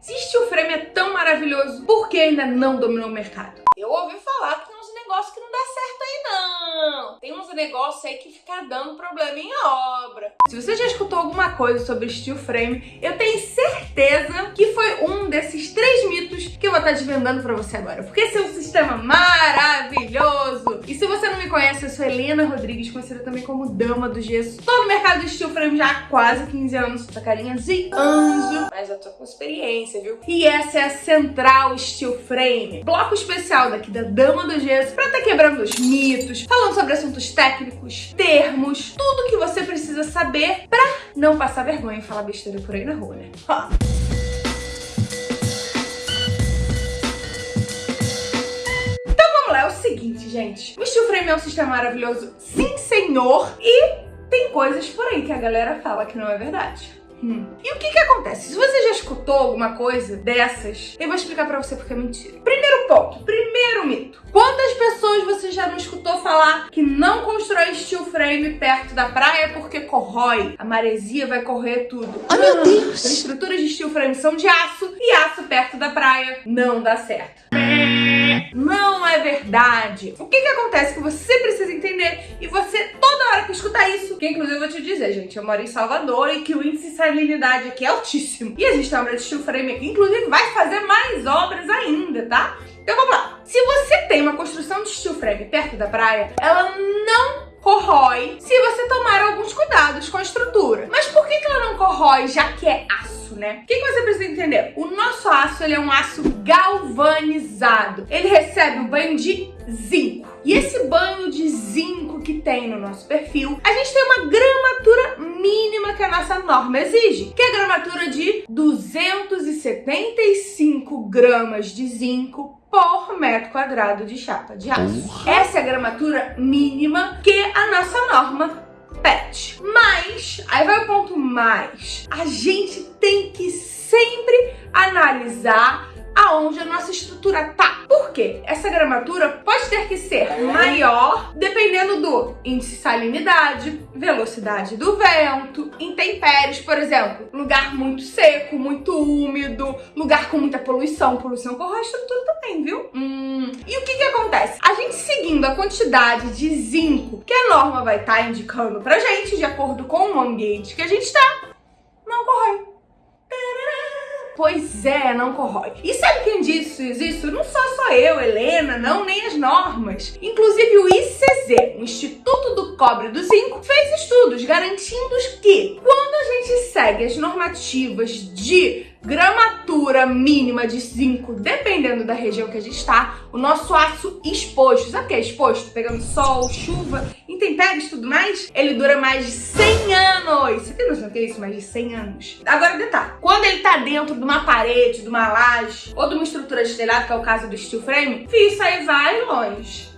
Se steel frame é tão maravilhoso, por que ainda não dominou o mercado? Eu ouvi falar negócios que não dá certo aí não. Tem uns negócios aí que fica dando problema em obra. Se você já escutou alguma coisa sobre steel frame, eu tenho certeza que foi um desses três mitos que eu vou estar desvendando pra você agora. Porque esse é um sistema maravilhoso. E se você não me conhece, eu sou Helena Rodrigues, conhecida também como Dama do Gesso. Tô no mercado de steel frame já há quase 15 anos. Tô carinha de anjo, mas já tô com experiência, viu? E essa é a Central Steel Frame. Bloco especial daqui da Dama do Gesso pra estar tá quebrando os mitos, falando sobre assuntos técnicos, termos, tudo que você precisa saber pra não passar vergonha e falar besteira por aí na rua, né? Então vamos lá, é o seguinte, gente. O steel frame é um sistema maravilhoso, sim senhor, e tem coisas por aí que a galera fala que não é verdade. Hum. E o que que acontece? Se você já escutou alguma coisa dessas, eu vou explicar pra você porque é mentira. Primeiro ponto, primeiro mito. Você já não escutou falar que não constrói steel frame perto da praia porque corrói? A maresia vai correr tudo. Oh, meu Deus! As estruturas de steel frame são de aço e aço perto da praia não dá certo. Não é verdade. O que que acontece que você precisa entender e você toda hora que escutar isso, que inclusive eu vou te dizer, gente, eu moro em Salvador e que o índice de salinidade aqui é altíssimo. E existe obra de steel frame aqui, inclusive vai fazer mais obras ainda, tá? Então vamos lá. Se você tem uma construção de steel frame perto da praia, ela não corrói se você tomar alguns cuidados com a estrutura. Mas por que, ela não corrói, já que é aço, né? O que, que você precisa entender? O nosso aço ele é um aço galvanizado. Ele recebe o banho de zinco. E esse banho de zinco que tem no nosso perfil, a gente tem uma gramatura mínima que a nossa norma exige, que é a gramatura de 275 gramas de zinco por metro quadrado de chapa de aço. Essa é a gramatura mínima que a nossa norma pede. Mas, aí vai o ponto mais, a gente tem que sempre analisar aonde a nossa estrutura tá. Por quê? Essa gramatura pode ter que ser maior dependendo do índice de salinidade, velocidade do vento, intempéries, por exemplo, lugar muito seco, muito úmido, lugar com muita poluição, poluição corrói a estrutura também, viu? Hum. E o que que acontece? A gente seguindo a quantidade de zinco que a norma vai estar tá indicando pra gente, de acordo com o ambiente que a gente tá, corrói. Pois é, não corrói. E sabe quem disse isso? Não só só eu, Helena, não, nem as normas. Inclusive o ICZ, o Instituto do Cobre do Zinco, fez estudos garantindo que quando a gente segue as normativas de gramatura mínima de zinco, dependendo da região que a gente está, o nosso aço exposto, sabe o que é exposto? Pegando sol, chuva, intempéries e tudo mais, ele dura mais de 100 anos. Você tem noção do que é isso? Mais de 100 anos. Agora, detalhe, quando ele tá dentro de uma parede, de uma laje ou de uma estrutura de telhado, que é o caso do steel frame, isso aí vai longe.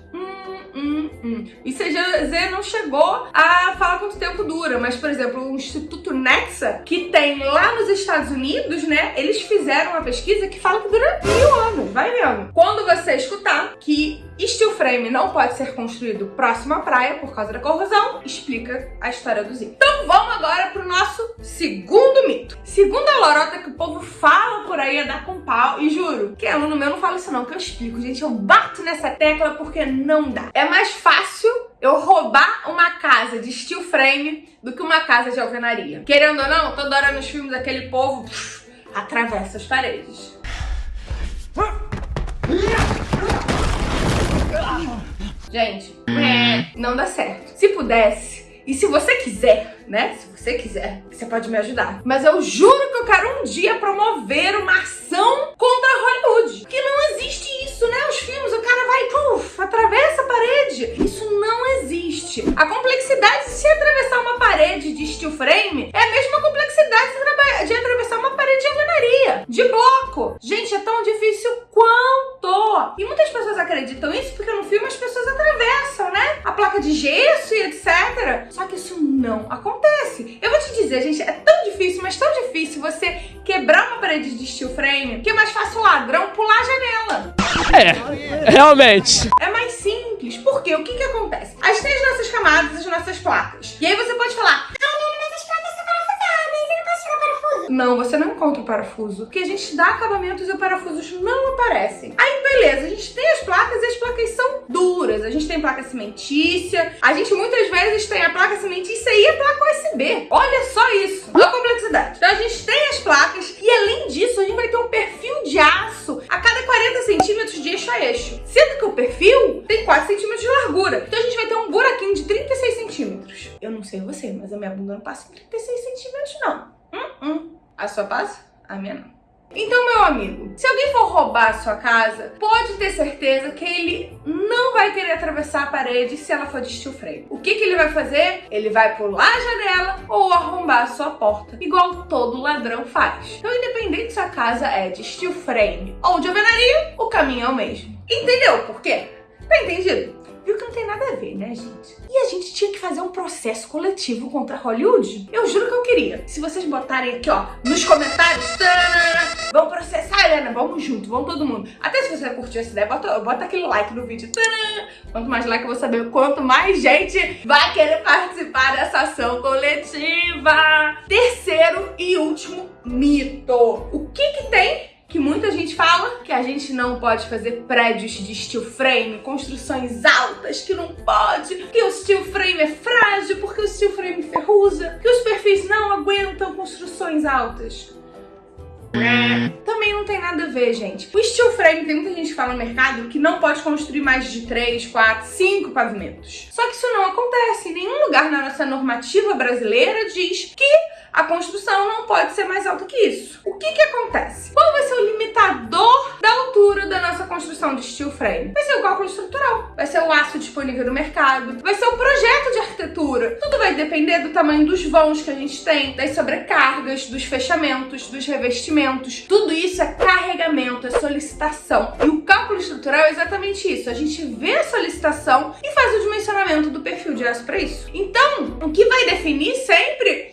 E CGZ não chegou a falar quanto tempo dura, mas, por exemplo, o Instituto Nexa, que tem lá nos Estados Unidos, né, eles fizeram uma pesquisa que fala que dura mil anos, vai vendo. Quando você escutar que steel frame não pode ser construído próximo à praia por causa da corrosão, explica a história do zinco. Então vamos agora pro nosso segundo mito. Segundo a lorota que o povo fala por aí é dar com pau, e juro, que aluno meu não fala isso não, que eu explico, gente, eu bato nessa tecla porque não dá. É mais fácil eu roubar uma casa de steel frame do que uma casa de alvenaria. Querendo ou não, toda hora nos filmes aquele povo pff, atravessa as paredes. Gente, não dá certo. Se pudesse, e se você quiser, né? Se você quiser, você pode me ajudar. Mas eu juro que eu quero um dia promover uma ação contra Hollywood. Que não existe acreditam isso porque no filme as pessoas atravessam, né? A placa de gesso e etc. Só que isso não acontece. Eu vou te dizer, gente, é tão difícil, mas tão difícil você quebrar uma parede de steel frame que é mais fácil o ladrão pular a janela. É, realmente. É mais simples. Porque o que que acontece? A gente tem as nossas camadas, as nossas placas. E aí você pode falar, Não, você não encontra o parafuso, porque a gente dá acabamentos e os parafusos não aparecem. Aí, beleza, a gente tem as placas e as placas são duras. A gente tem placa cimentícia, a gente muitas vezes tem a placa cimentícia e a placa USB. Olha só isso, a complexidade. Então a gente tem as placas e além disso a gente vai ter um perfil de aço a cada 40 centímetros de eixo a eixo. Sendo que o perfil tem 4 centímetros de largura. Então a gente vai ter um buraquinho de 36 centímetros. Eu não sei você, mas a minha bunda não passa em 36 centímetros não. Hum, hum. A sua passa? A minha não. Então, meu amigo, se alguém for roubar a sua casa, pode ter certeza que ele não vai querer atravessar a parede se ela for de steel frame. O que, que ele vai fazer? Ele vai pular a janela ou arrombar a sua porta, igual todo ladrão faz. Então, independente se a casa é de steel frame ou de alvenaria, o caminho é o mesmo. Entendeu por quê? Tá entendido? Viu que não tem nada a ver, né, gente? E a gente tinha que fazer um processo coletivo contra Hollywood? Eu juro que eu queria. Se vocês botarem aqui, ó, nos comentários, vamos processar a Helena, vamos junto, vamos todo mundo. Até se você curtiu essa ideia, bota, bota aquele like no vídeo. Quanto mais like eu vou saber quanto mais gente vai querer participar dessa ação coletiva. Terceiro e último mito. O que que tem que muita gente fala que a gente não pode fazer prédios de steel frame, construções altas, que não pode, que o steel frame é frágil porque o steel frame ferruza, que os perfis não aguentam construções altas. Também não tem nada a ver, gente. O steel frame, tem muita gente que fala no mercado que não pode construir mais de 3, 4, 5 pavimentos. Só que isso não acontece. Em nenhum lugar na nossa normativa brasileira diz que a construção não pode ser mais alta que isso. O que que acontece? Qual vai ser o limitador da altura da nossa construção de steel frame? Vai ser o cálculo estrutural, vai ser o aço disponível no mercado, vai ser o projeto de arquitetura. Tudo vai depender do tamanho dos vãos que a gente tem, das sobrecargas, dos fechamentos, dos revestimentos. Tudo isso é carregamento, é solicitação. E o cálculo estrutural é exatamente isso. A gente vê a solicitação e faz o dimensionamento do perfil de aço para isso. Então, o que vai definir sempre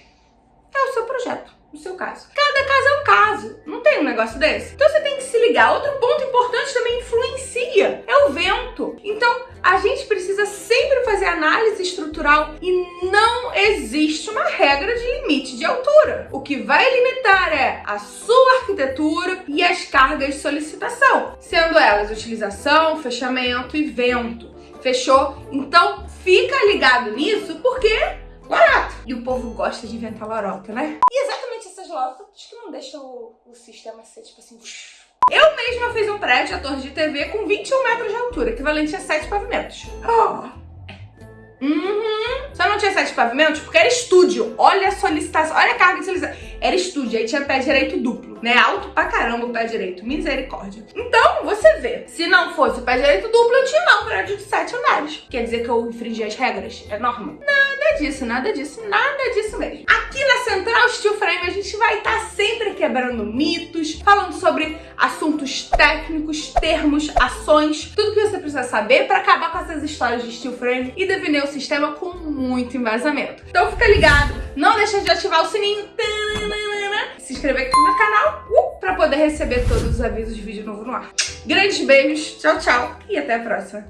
é o seu projeto, no seu caso. Cada caso é um caso, não tem um negócio desse? Então você tem que se ligar. Outro ponto importante também influencia, é o vento. Então a gente precisa sempre fazer análise estrutural e não existe uma regra de limite de altura. O que vai limitar é a sua arquitetura e as cargas de solicitação, sendo elas utilização, fechamento e vento. Fechou? Então fica ligado nisso porque barato. E o povo gosta de inventar lorota, né? E exatamente essas lorotas que não deixam o, o sistema ser tipo assim... Eu mesma fiz um prédio, a torre de TV, com 21 metros de altura, equivalente a 7 pavimentos. Oh. Uhum. Só não tinha sete pavimentos porque era estúdio. Olha a solicitação, olha a carga de solicitação. Era estúdio, aí tinha pé direito duplo, né? Alto pra caramba o pé direito, misericórdia. Então, você vê, se não fosse o pé direito duplo, eu tinha lá um prédio de sete andares. Quer dizer que eu infringi as regras? É normal? Nada disso, nada disso, nada disso mesmo. Aqui na Central Steel Frame a gente vai estar tá sempre quebrando mitos, falando sobre assuntos técnicos, termos, ações, tudo que você precisa saber para acabar com essas histórias de Steel Frame e defender o sistema com muito embasamento. Então fica ligado, não deixa de ativar o sininho, se inscrever aqui no canal uh, para poder receber todos os avisos de vídeo novo no ar. Grandes beijos, tchau, tchau e até a próxima.